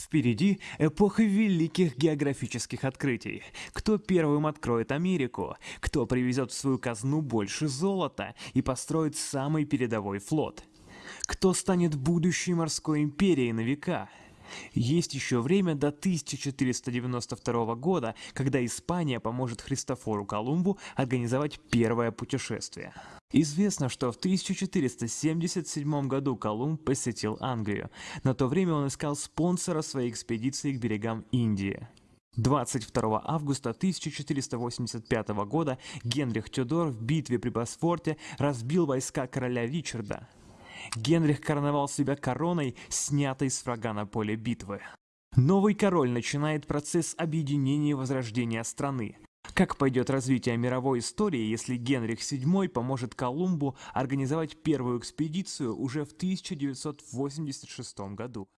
Впереди эпоха великих географических открытий. Кто первым откроет Америку? Кто привезет в свою казну больше золота и построит самый передовой флот? Кто станет будущей морской империей на века? Есть еще время до 1492 года, когда Испания поможет Христофору Колумбу организовать первое путешествие. Известно, что в 1477 году Колумб посетил Англию. На то время он искал спонсора своей экспедиции к берегам Индии. 22 августа 1485 года Генрих Тюдор в битве при Босфорте разбил войска короля Ричарда. Генрих короновал себя короной, снятой с врага на поле битвы. Новый король начинает процесс объединения и возрождения страны. Как пойдет развитие мировой истории, если Генрих VII поможет Колумбу организовать первую экспедицию уже в 1986 году?